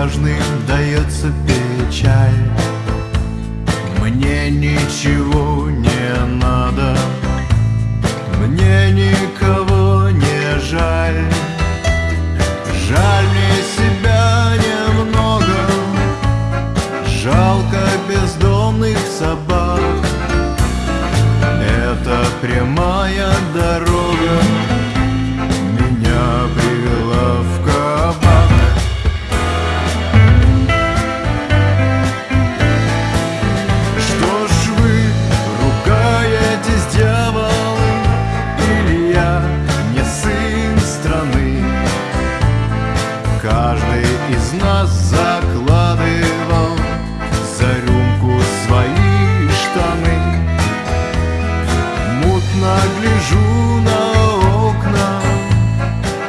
нежным дается печаль. Мне ничего не надо Мне никого не жаль. Жаль мне себя немного Жалко бездомных собак. Это прямая дорога Меня приводит из нас закладывал за рюмку свои штаны. Мутно гляжу на окна,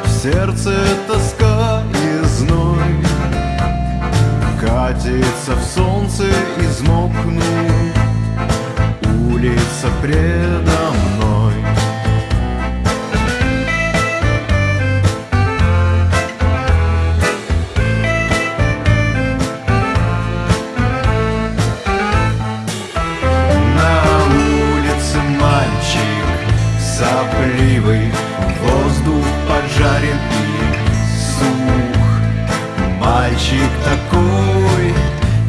в сердце тоска и зной. Катится в солнце измокнув Улица предо сопливый Воздух поджарен и сух. Мальчик такой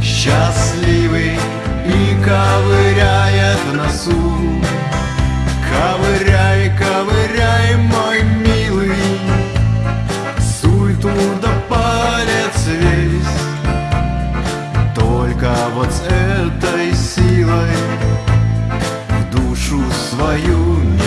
счастливый И ковыряет носу. Ковыряй, ковыряй, мой милый Суй туда палец весь. Только вот с этой силой В душу свою